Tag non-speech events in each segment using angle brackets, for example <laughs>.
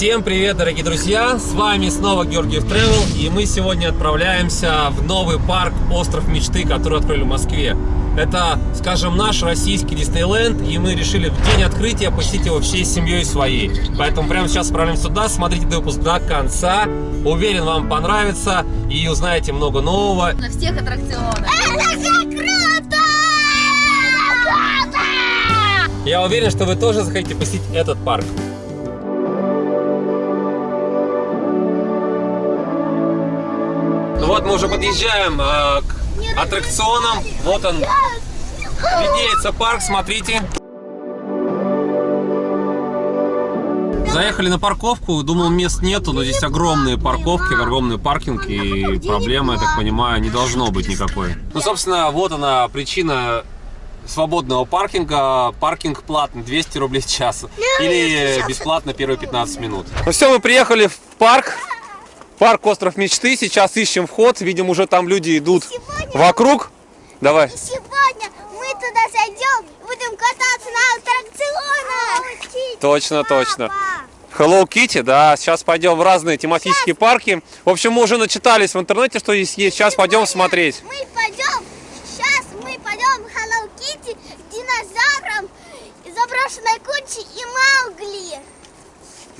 Всем привет, дорогие друзья! С вами снова Георгиев Travel, и мы сегодня отправляемся в новый парк Остров Мечты, который открыли в Москве. Это, скажем, наш российский Диснейленд, и мы решили в день открытия посетить его всей семьей своей. Поэтому прямо сейчас отправляемся туда, смотрите выпуск до конца. Уверен, вам понравится и узнаете много нового. На всех аттракционах. Это же! Круто! Я уверен, что вы тоже захотите посетить этот парк. Мы уже подъезжаем э, к аттракционам. Вот он, видеется парк, смотрите. Заехали на парковку, думал мест нету, но здесь огромные парковки, огромный паркинг и проблемы, я так понимаю, не должно быть никакой. Ну, собственно, вот она причина свободного паркинга. Паркинг платный, 200 рублей в час. Или бесплатно первые 15 минут. Ну все, мы приехали в парк. Парк Остров Мечты. Сейчас ищем вход. Видим, уже там люди идут вокруг. Давай. И сегодня мы туда зайдем будем кататься на аттракционах. Точно, точно. Hello Kitty, да, сейчас пойдем в разные тематические парки. В общем, мы уже начитались в интернете, что здесь есть. Сейчас пойдем смотреть. Мы пойдем, сейчас мы пойдем в Hello Kitty, к динозаврам, заброшенной куче и Маугли.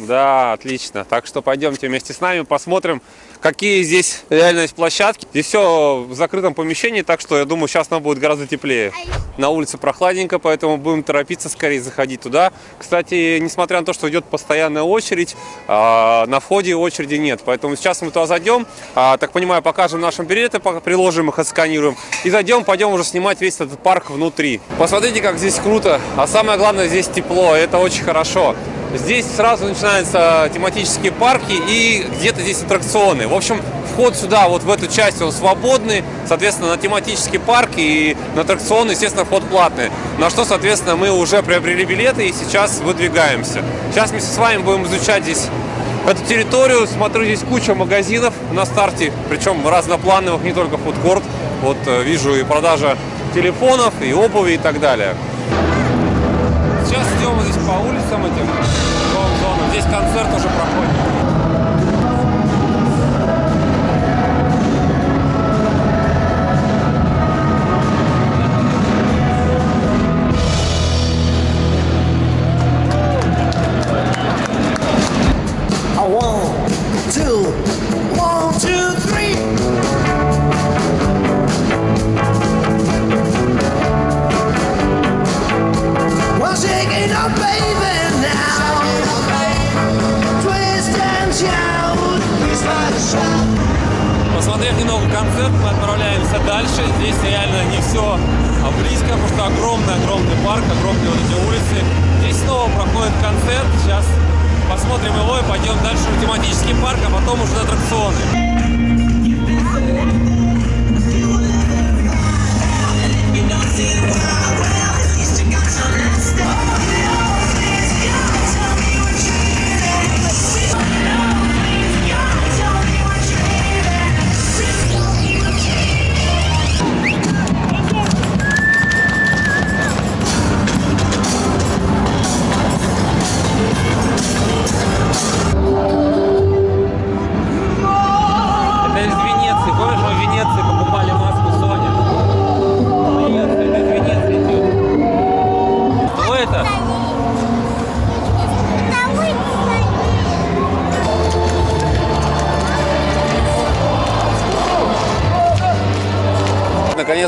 Да, отлично. Так что пойдемте вместе с нами посмотрим, какие здесь реально есть площадки. Здесь все в закрытом помещении, так что я думаю, сейчас нам будет гораздо теплее. На улице прохладненько, поэтому будем торопиться скорее заходить туда. Кстати, несмотря на то, что идет постоянная очередь, а, на входе очереди нет. Поэтому сейчас мы туда зайдем, а, так понимаю, покажем наши билеты, приложим их, отсканируем. И зайдем, пойдем уже снимать весь этот парк внутри. Посмотрите, как здесь круто. А самое главное, здесь тепло, это очень хорошо. Здесь сразу начинаются тематические парки и где-то здесь аттракционы. В общем, вход сюда, вот в эту часть, он свободный. Соответственно, на тематический парк и на аттракционы, естественно, вход платный. На что, соответственно, мы уже приобрели билеты и сейчас выдвигаемся. Сейчас вместе с вами будем изучать здесь эту территорию. Смотрю, здесь куча магазинов на старте, причем разноплановых, не только фудкорт. Вот э, вижу и продажа телефонов, и обуви и так далее. Сейчас идем здесь по улицам концерт уже проходит. Посмотрев немного концерт, мы отправляемся дальше. Здесь реально не все близко, потому что огромный-огромный парк, огромные вот эти улицы. Здесь снова проходит концерт. Сейчас посмотрим его и пойдем дальше в тематический парк, а потом уже на аттракционы. Это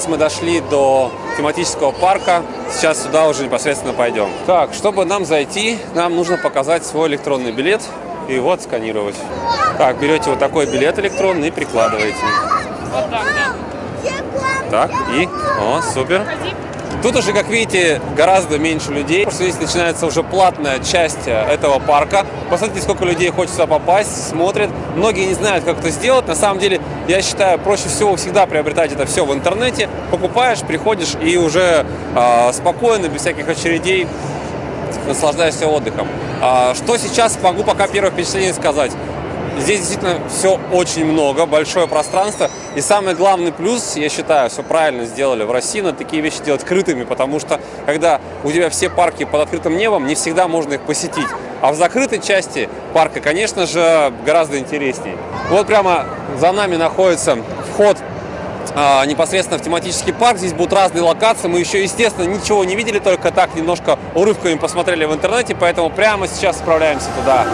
Наконец мы дошли до тематического парка. Сейчас сюда уже непосредственно пойдем. Так, чтобы нам зайти, нам нужно показать свой электронный билет и его отсканировать. Так, берете вот такой билет электронный и прикладываете. Так, и, о, супер. Тут уже, как видите, гораздо меньше людей, потому что здесь начинается уже платная часть э, этого парка. Посмотрите, сколько людей хочет сюда попасть, смотрят. Многие не знают, как это сделать. На самом деле, я считаю, проще всего всегда приобретать это все в интернете. Покупаешь, приходишь и уже э, спокойно, без всяких очередей, наслаждаешься отдыхом. А, что сейчас могу пока первое впечатление сказать? Здесь действительно все очень много, большое пространство. И самый главный плюс, я считаю, все правильно сделали в России, надо такие вещи делать крытыми, потому что когда у тебя все парки под открытым небом, не всегда можно их посетить. А в закрытой части парка, конечно же, гораздо интересней. Вот прямо за нами находится вход а, непосредственно в тематический парк. Здесь будут разные локации. Мы еще, естественно, ничего не видели, только так немножко урывками посмотрели в интернете, поэтому прямо сейчас отправляемся туда.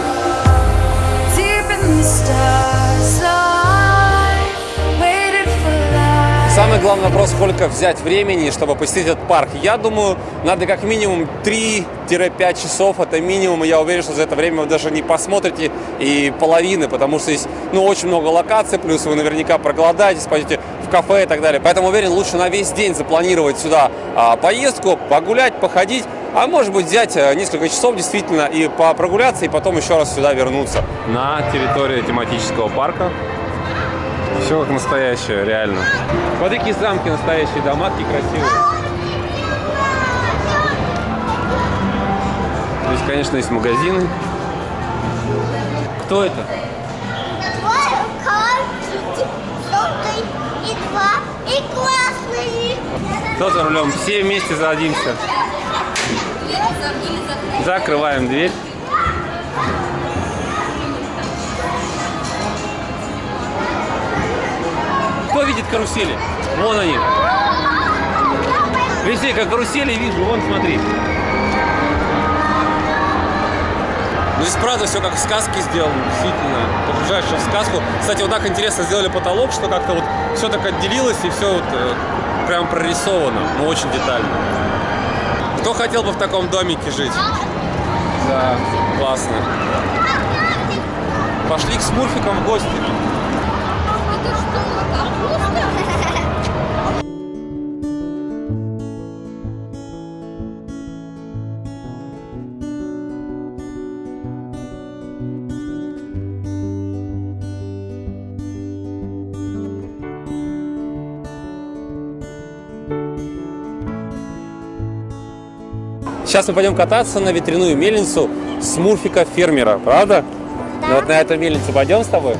Самый главный вопрос, сколько взять времени, чтобы посетить этот парк. Я думаю, надо как минимум 3-5 часов, это минимум. и Я уверен, что за это время вы даже не посмотрите и половины, потому что здесь ну, очень много локаций, плюс вы наверняка проголодаетесь, пойдете в кафе и так далее. Поэтому уверен, лучше на весь день запланировать сюда а, поездку, погулять, походить, а может быть взять э, несколько часов действительно и прогуляться, и потом еще раз сюда вернуться. На территории тематического парка все как настоящее, реально. Смотри, какие замки настоящие, дома такие красивые. Здесь, конечно, есть магазины. Кто это? Кто за рулем? Все вместе садимся. Закрываем дверь. Кто видит карусели? Вон они. Везде как карусели вижу, вон смотри. Ну здесь правда все как в сказке сделано, действительно. Погружаешься в сказку. Кстати, вот так интересно сделали потолок, что как-то вот все так отделилось и все вот э, прям прорисовано, но очень детально. Кто хотел бы в таком домике жить? Да, классно. Пошли к смурфикам в гости. Это что, капуста? Сейчас мы пойдем кататься на ветряную мельницу смурфика фермера, правда? Ну вот на эту мельницу пойдем с тобой?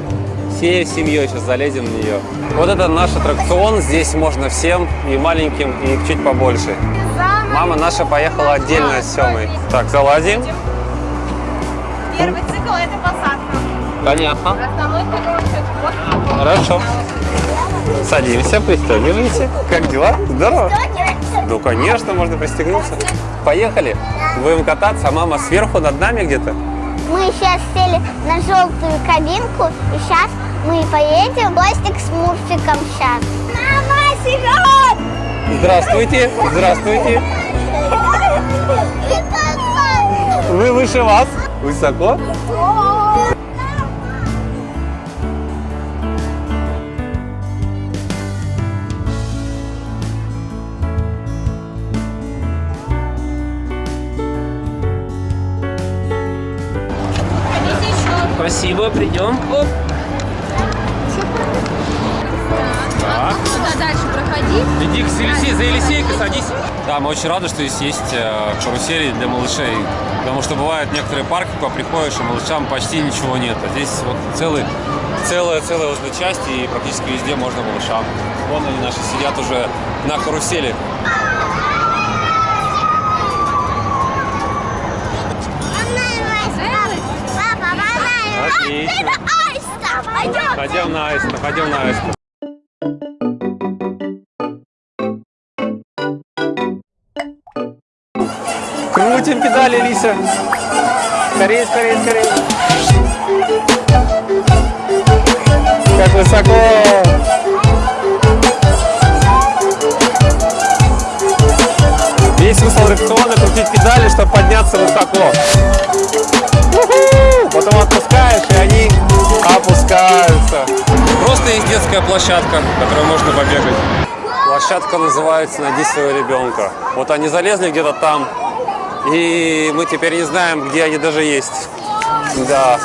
Всей семьей сейчас залезем в нее. Вот это наш аттракцион. Здесь можно всем, и маленьким, и чуть побольше. Мама наша поехала отдельно с Семой. Так, залазим. Первый цикл это посадка. Понятно. Основной цикл Хорошо. Садимся, пристегиваемся. Как дела? Здорово. Ну, конечно, можно пристегнуться. Поехали. Будем кататься, а мама сверху над нами где-то. Мы сейчас сели на желтую кабинку, и сейчас мы поедем в гости к смурфикам сейчас. Мама, Серег! Здравствуйте, здравствуйте. Вы выше вас. Высоко? Придем. Оп. Так. Куда дальше проходи? Иди к Елисей, за Елисейкой садись. Да, мы очень рады, что здесь есть э, карусели для малышей. Потому что бывают некоторые парки, куда приходишь, и малышам почти ничего нет. А здесь вот целый, целая, целая вот эта часть, и практически везде можно малышам. Вон они наши сидят уже на карусели. Отлично. Ходим на аиста, ходим на аиста. Крутим педали, Лиса. Скорее, скорее, скорее. Как высоко. Весь смысл аттракциона крутить педали, чтобы подняться высоко. Потом отпускаешь, Просто есть детская площадка, на которой можно побегать. Площадка называется «Найди своего ребенка». Вот они залезли где-то там, и мы теперь не знаем, где они даже есть. Да.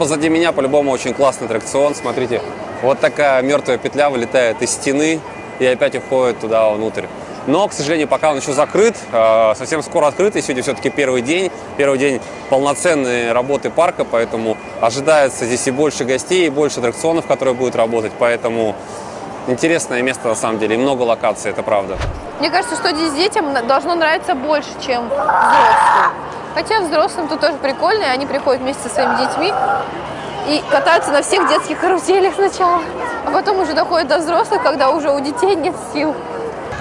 Позади меня по-любому очень классный аттракцион. Смотрите, вот такая мертвая петля вылетает из стены и опять уходит туда внутрь. Но, к сожалению, пока он еще закрыт, э, совсем скоро открыт, и сегодня все-таки первый день, первый день полноценной работы парка, поэтому ожидается здесь и больше гостей, и больше аттракционов, которые будут работать, поэтому интересное место на самом деле, и много локаций, это правда. Мне кажется, что здесь детям должно нравиться больше, чем взрослым. Хотя взрослым тут тоже прикольно, и они приходят вместе со своими детьми и катаются на всех детских каруселях сначала. А потом уже доходят до взрослых, когда уже у детей нет сил.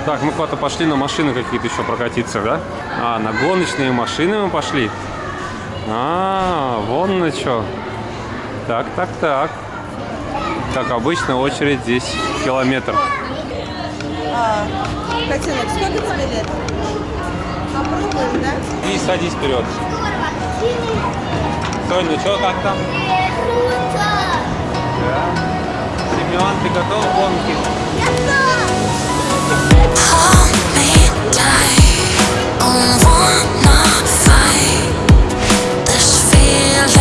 Так, мы куда-то пошли на машины какие-то еще прокатиться, да? А, на гоночные машины мы пошли. А, вон на что. Так, так, так. Как обычно, очередь здесь километр. Котенок, сколько тебе лет? Попробуем, да? И садись вперед. Сонь, ну что, как там? Семен, ты готов к гонке? Hold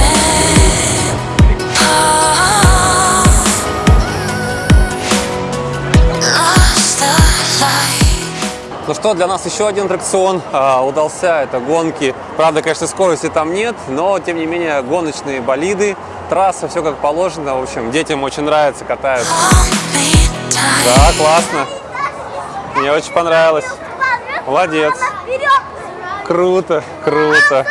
Ну что, для нас еще один аттракцион а, удался. Это гонки. Правда, конечно, скорости там нет, но, тем не менее, гоночные болиды, трасса, все как положено. В общем, детям очень нравится, катаются. Да, классно. Мне очень понравилось. Молодец. Круто, круто.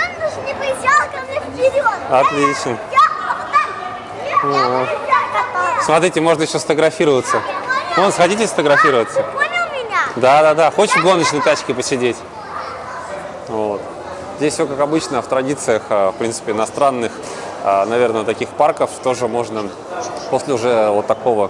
Отлично. Смотрите, можно еще сфотографироваться. Вон, сходите сфотографироваться. Понял меня? Да, да, да. Хочешь в гоночной тачке посидеть? Вот. Здесь все как обычно, в традициях, а, в принципе, иностранных, а, наверное, таких парков тоже можно после уже вот такого,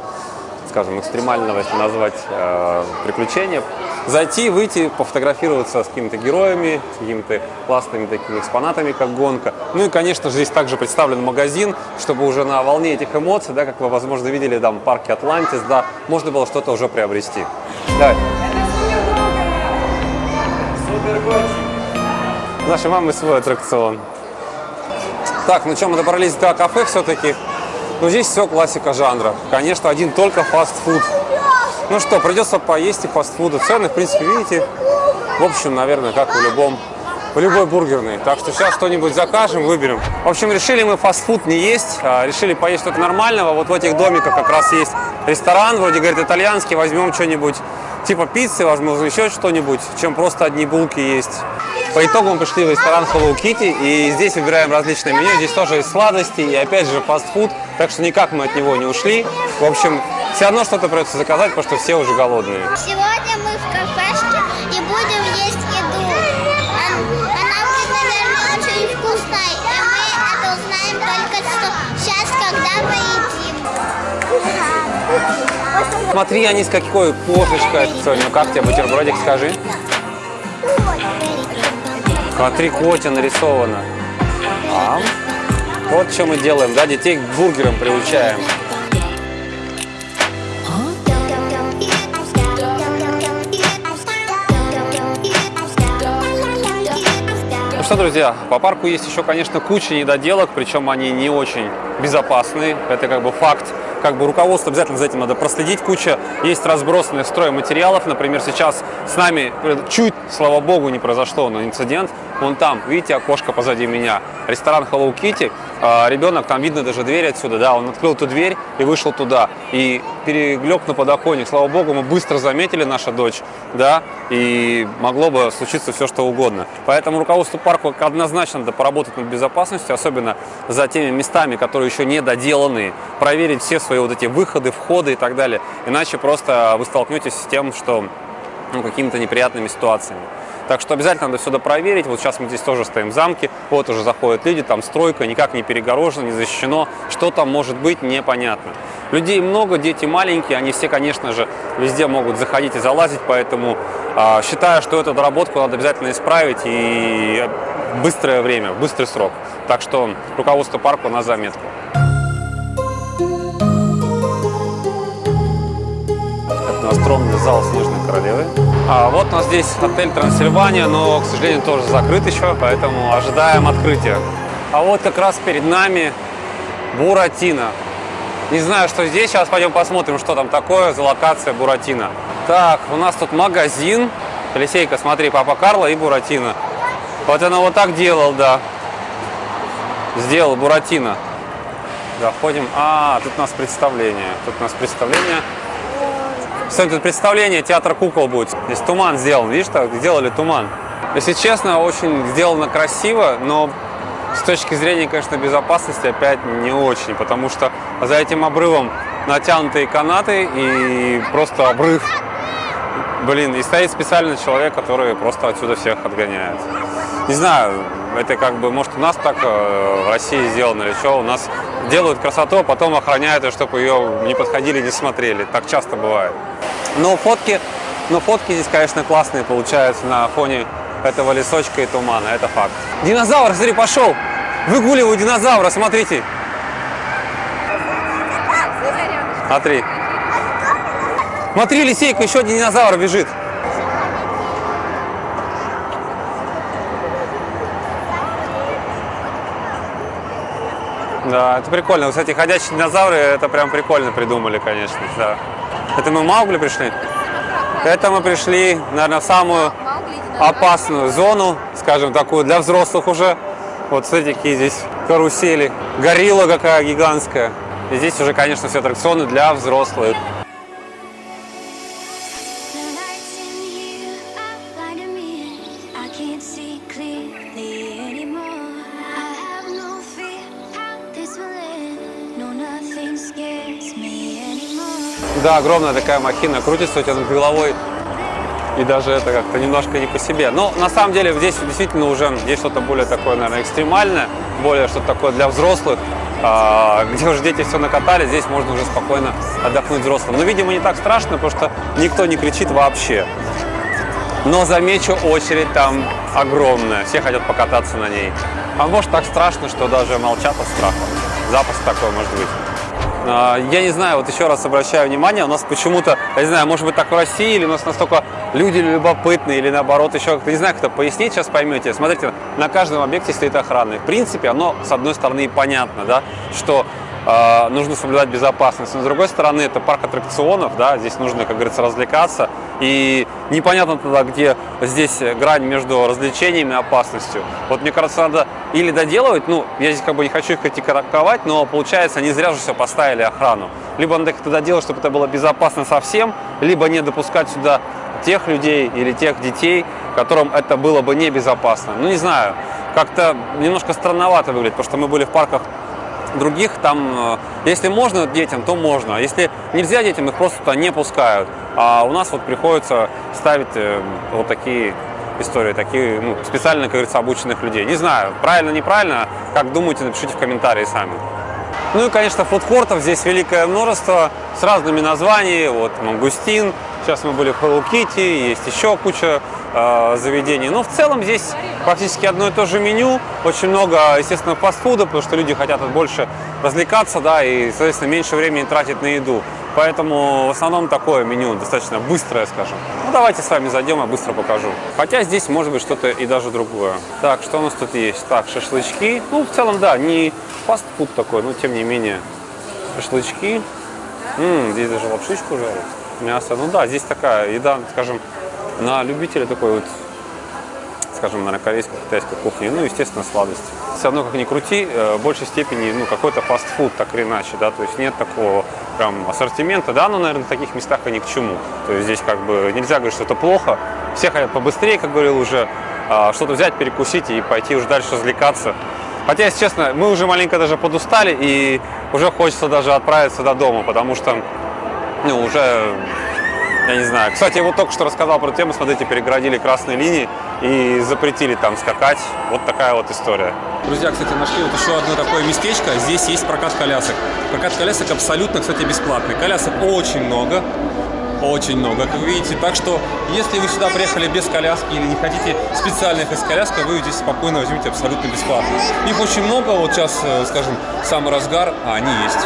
скажем, экстремального, если назвать, а, приключения, зайти, выйти, пофотографироваться с какими-то героями, с какими-то классными такими экспонатами, как гонка. Ну и, конечно же, здесь также представлен магазин, чтобы уже на волне этих эмоций, да, как вы, возможно, видели там в парке Атлантис, да, можно было что-то уже приобрести. Давай. Нашей мамы свой аттракцион. Так, ну что, мы добрались до кафе все-таки. Ну, здесь все классика жанра. Конечно, один только фастфуд. Ну что, придется поесть и фастфуда. Цены, в принципе, видите. В общем, наверное, как в любом в любой бургерной. Так что сейчас что-нибудь закажем, выберем. В общем, решили мы фастфуд не есть, а решили поесть что-то нормального. Вот в этих домиках как раз есть ресторан, вроде, говорит, итальянский. Возьмем что-нибудь типа пиццы, возможно, еще что-нибудь, чем просто одни булки есть. По итогу мы пришли в ресторан Hello Kitty, и здесь выбираем различные меню. Здесь тоже есть сладости и опять же фастфуд, так что никак мы от него не ушли. В общем, все равно что-то придется заказать, потому что все уже голодные. Сегодня мы в кафешке Смотри, они с какой кошечкой. Соня, ну как тебе бутербродик, скажи? Смотри, котя нарисовано. А? Вот что мы делаем, да, детей к бургерам приучаем. Что, друзья, по парку есть еще, конечно, куча недоделок, причем они не очень безопасные. Это как бы факт. Как бы руководство обязательно за этим надо проследить. Куча есть разбросанных стройматериалов. Например, сейчас с нами э, чуть, слава богу, не произошло, но инцидент. Вон там, видите, окошко позади меня. Ресторан Hello Kitty. А, Ребенок, там видно даже дверь отсюда, да, он открыл эту дверь и вышел туда. И перелег на подоконник. Слава богу, мы быстро заметили, наша дочь, да, и могло бы случиться все, что угодно. Поэтому руководству парка однозначно надо поработать над безопасностью, особенно за теми местами, которые еще не доделаны, проверить все свои вот эти выходы, входы и так далее. Иначе просто вы столкнетесь с тем, что ну, какими-то неприятными ситуациями. Так что обязательно надо все проверить. Вот сейчас мы здесь тоже стоим в замке, вот уже заходят люди, там стройка, никак не перегорожено, не защищено. Что там может быть, непонятно. Людей много, дети маленькие, они все, конечно же, везде могут заходить и залазить, поэтому а, считаю, что эту доработку надо обязательно исправить и быстрое время, быстрый срок. Так что руководство парка на заметку. Настромный зал Снежной Королевы. А вот у нас здесь отель Трансильвания, но, к сожалению, тоже закрыт еще, поэтому ожидаем открытия. А вот как раз перед нами Буратино. Не знаю, что здесь. Сейчас пойдем посмотрим, что там такое за локация Буратино. Так, у нас тут магазин. Алисейка, смотри, Папа Карло и Буратино. Вот она вот так делал, да. Сделал Буратино. Заходим. А, тут у нас представление. Тут у нас представление. Кстати, тут представление, театр кукол будет. Здесь туман сделан. Видишь, так сделали туман. Если честно, очень сделано красиво, но с точки зрения, конечно, безопасности опять не очень, потому что за этим обрывом натянутые канаты и просто обрыв. Блин, и стоит специальный человек, который просто отсюда всех отгоняет. Не знаю, это как бы, может, у нас так э, в России сделано или что, у нас делают красоту, а потом охраняют ее, чтобы ее не подходили, не смотрели. Так часто бывает. Но фотки, но фотки здесь, конечно, классные получаются на фоне этого лесочка и тумана, это факт. Динозавр, смотри, пошел! Выгуливаю динозавра, смотрите. Смотри. Смотри, Лисейка, еще один динозавр бежит. Да, это прикольно. Кстати, ходячие динозавры, это прям прикольно придумали, конечно. Да. Это мы в Маугли пришли? Это мы пришли, наверное, в самую опасную зону, скажем, такую для взрослых уже. Вот смотрите, какие здесь карусели. Горилла какая гигантская. И здесь уже, конечно, все аттракционы для взрослых. Да, огромная такая махина крутится у тебя над головой. И даже это как-то немножко не по себе. Но на самом деле здесь действительно уже есть что-то более такое, наверное, экстремальное, более что-то такое для взрослых, а, где уже дети все накатали, здесь можно уже спокойно отдохнуть взрослым. Но, видимо, не так страшно, потому что никто не кричит вообще. Но замечу, очередь там огромная, все хотят покататься на ней. А может так страшно, что даже молчат от страха. Запуск такой может быть. А, Я не знаю, вот еще раз обращаю внимание, у нас почему-то, я не знаю, может быть так в России, или у нас настолько люди любопытные, или наоборот еще как-то, не знаю, как это пояснить, сейчас поймете. Смотрите, на каждом объекте стоит охрана. В принципе, оно, с одной стороны, и понятно, да, что нужно соблюдать безопасность. Но с другой стороны, это парк аттракционов, да, здесь нужно, как говорится, развлекаться. И непонятно тогда, где здесь грань между развлечениями и опасностью. Вот мне кажется, надо или доделывать, ну, я здесь как бы не хочу их критиковать, но получается, не зря же все поставили охрану. Либо надо как-то доделать, чтобы это было безопасно совсем, либо не допускать сюда тех людей или тех детей, которым это было бы небезопасно. Ну, не знаю, как-то немножко странновато выглядит, потому что мы были в парках других, там, э, если можно детям, то можно. А Если нельзя детям, их просто туда не пускают. А у нас вот приходится ставить э, вот такие истории, такие ну, специально, как говорится, обученных людей. Не знаю, правильно, неправильно, как думаете, напишите в комментарии сами. Ну и, конечно, фудкортов здесь великое множество с разными названиями. Вот Мангустин, сейчас мы были в Hello Kitty, есть еще куча э, заведений. Но в целом здесь практически одно и то же меню. Очень много, естественно, фастфуда, потому что люди хотят больше развлекаться, да, и, соответственно, меньше времени тратить на еду. Поэтому в основном такое меню, достаточно быстрое, скажем. Ну, давайте с вами зайдем, я быстро покажу. Хотя здесь может быть что-то и даже другое. Так, что у нас тут есть? Так, шашлычки. Ну, в целом, да, не фастфуд такой, но тем не менее. Шашлычки. М, здесь даже лапшичку жарят. Мясо. Ну да, здесь такая еда, скажем, на любителя такой вот скажем, наверное, корейской, китайской кухни, ну, естественно, сладости. Все равно, как ни крути, э, в большей степени, ну, какой-то фастфуд, так или иначе, да, то есть нет такого прям ассортимента, да, но, наверное, в таких местах и ни к чему. То есть здесь как бы нельзя говорить, что это плохо, все хотят побыстрее, как говорил уже, а, что-то взять, перекусить и пойти уже дальше развлекаться. Хотя, если честно, мы уже маленько даже подустали, и уже хочется даже отправиться до дома, потому что, ну, уже я не знаю. Кстати, я вот только что рассказал про тему, смотрите, перегородили красные линии и запретили там скакать. Вот такая вот история. Друзья, кстати, нашли вот еще одно такое местечко. Здесь есть прокат колясок. Прокат колясок абсолютно, кстати, бесплатный. Колясок очень много. Очень много, как вы видите. Так что, если вы сюда приехали без коляски или не хотите специально ехать с коляской, вы здесь спокойно возьмите абсолютно бесплатно. Их очень много. Вот сейчас, э, скажем, самый разгар, а они есть.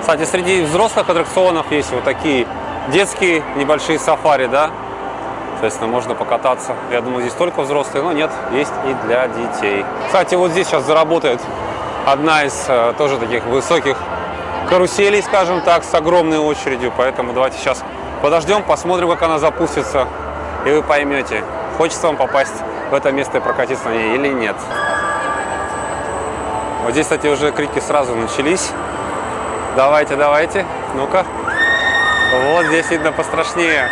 Кстати, среди взрослых аттракционов есть вот такие детские небольшие сафари, да. Соответственно, можно покататься. Я думаю, здесь только взрослые, но нет, есть и для детей. Кстати, вот здесь сейчас заработает одна из э, тоже таких высоких каруселей, скажем так, с огромной очередью. Поэтому давайте сейчас подождем, посмотрим, как она запустится, и вы поймете, хочется вам попасть в это место и прокатиться на ней или нет. Вот здесь, кстати, уже крики сразу начались. Давайте, давайте, ну-ка. Вот здесь видно пострашнее.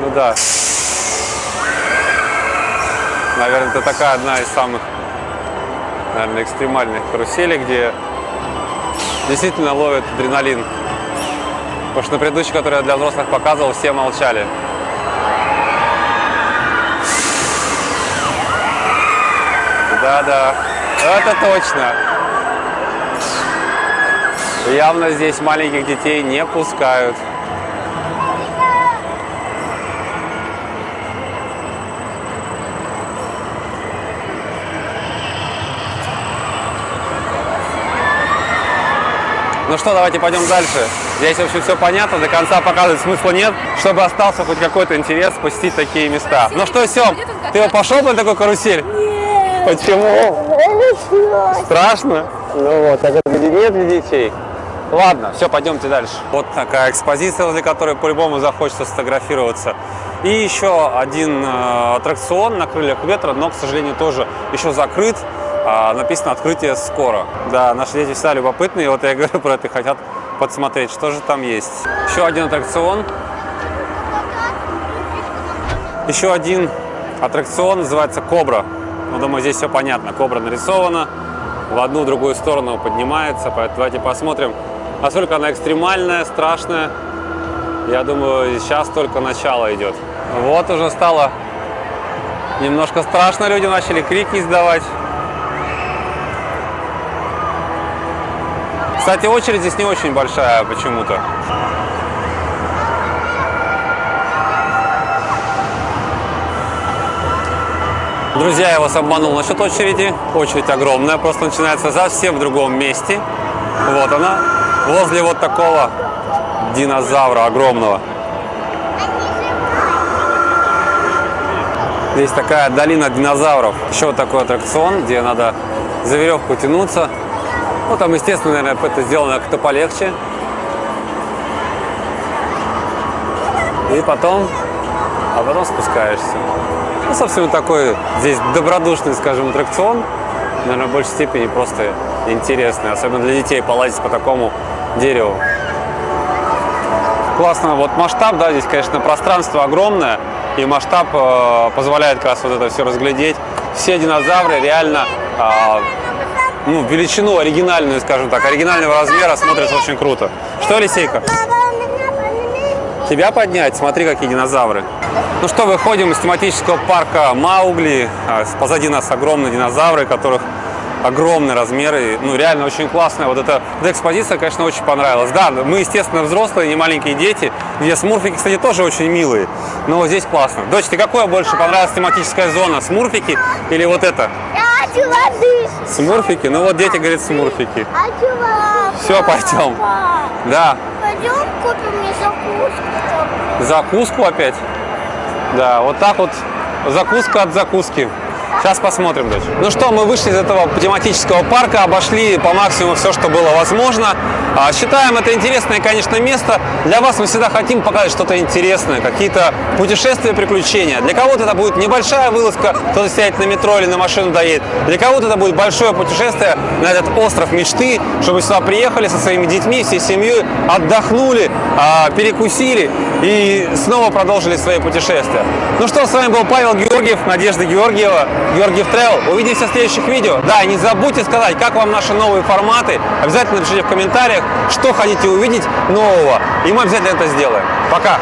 Ну да. Наверное, это такая одна из самых, наверное, экстремальных каруселей, где действительно ловят адреналин. Потому что на предыдущей, которую я для взрослых показывал, все молчали. Да-да, это точно. Явно здесь маленьких детей не пускают. Ну что, давайте пойдем дальше. Здесь, в общем, все понятно, до конца показывать смысла нет, чтобы остался хоть какой-то интерес посетить такие места. Ну что, Сем, ты пошел на такую карусель? Нет. Почему? Страшно? Ну вот, так это нет для детей. Ладно, все, пойдемте дальше. Вот такая экспозиция, возле которой по-любому захочется сфотографироваться. И еще один э, аттракцион на крыльях ветра, но, к сожалению, тоже еще закрыт. А, написано «Открытие скоро». Да, наши дети всегда любопытные, вот я <laughs> говорю про это, хотят подсмотреть, что же там есть. Еще один аттракцион. Еще один аттракцион называется «Кобра». Ну, думаю, здесь все понятно. Кобра нарисована, в одну, в другую сторону поднимается, поэтому давайте посмотрим, насколько она экстремальная, страшная. Я думаю, сейчас только начало идет. Вот уже стало немножко страшно, люди начали крики издавать. Кстати, очередь здесь не очень большая почему-то. Друзья, я вас обманул насчет очереди. Очередь огромная, просто начинается совсем в другом месте. Вот она, возле вот такого динозавра огромного. Здесь такая долина динозавров. Еще вот такой аттракцион, где надо за веревку тянуться. Ну, там, естественно, наверное, это сделано как-то полегче. И потом, а потом спускаешься. Ну, собственно, такой здесь добродушный, скажем, аттракцион. Наверное, в большей степени просто интересный. Особенно для детей полазить по такому дереву. Классно. Вот масштаб, да, здесь, конечно, пространство огромное. И масштаб э, позволяет как раз вот это все разглядеть. Все динозавры реально э, ну, величину оригинальную, скажем так, оригинального размера смотрится очень круто. Что, Лисейка? Тебя поднять? Смотри, какие динозавры. Ну что, выходим из тематического парка Маугли. А, Позади нас огромные динозавры, которых огромные размеры. Ну, реально очень классная. Вот эта, эта экспозиция, конечно, очень понравилась. Да, мы, естественно, взрослые, не маленькие дети. Где смурфики, кстати, тоже очень милые. Но здесь классно. Дочь, ты какое больше понравилась тематическая зона? Смурфики или вот это? Смурфики? Ну вот дети говорят смурфики. Все, пойдем. Да. Пойдем купим мне закуску. Закуску опять? Да, вот так вот закуска от закуски. Сейчас посмотрим, дочь. Ну что, мы вышли из этого тематического парка, обошли по максимуму все, что было возможно. А, Считаем это интересное, конечно, место. Для вас мы всегда хотим показать что-то интересное, какие-то путешествия, приключения. Для кого-то это будет небольшая вылазка, кто-то сядет на метро или на машину доедет. Для кого-то это будет большое путешествие на этот остров мечты, чтобы сюда приехали со своими детьми, всей семьей, отдохнули, а, перекусили и снова продолжили свои путешествия. Ну что, с вами был Павел Георгиев, Надежда Георгиева, Георгиев Travel. Увидимся в следующих видео. Да, не забудьте сказать, как вам наши новые форматы. Обязательно напишите в комментариях, что хотите увидеть нового. И мы обязательно это сделаем. Пока!